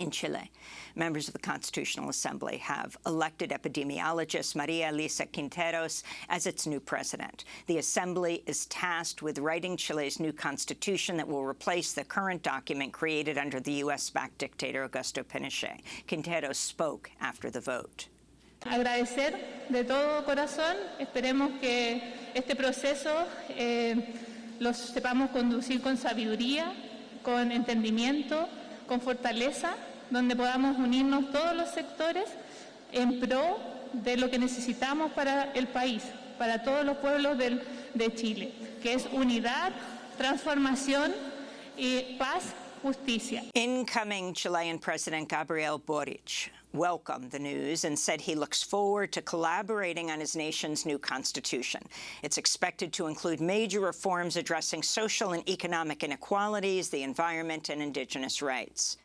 in Chile. Members of the Constitutional Assembly have elected epidemiologist Maria Elisa Quinteros as its new president. The Assembly is tasked with writing Chile's new constitution that will replace the current document created under the U.S.-backed dictator Augusto Pinochet. Quinteros spoke after the vote. Agradecer de todo corazón. Esperemos que este proceso eh, lo sepamos conducir con sabiduría, con entendimiento, con fortaleza, donde podamos unirnos todos los sectores en pro de lo que necesitamos para el país, para todos los pueblos del, de Chile, que es unidad, transformación y paz, justicia. Incoming Chilean President Gabriel Boric welcomed the news and said he looks forward to collaborating on his nation's new constitution. It's expected to include major reforms addressing social and economic inequalities, the environment, and indigenous rights.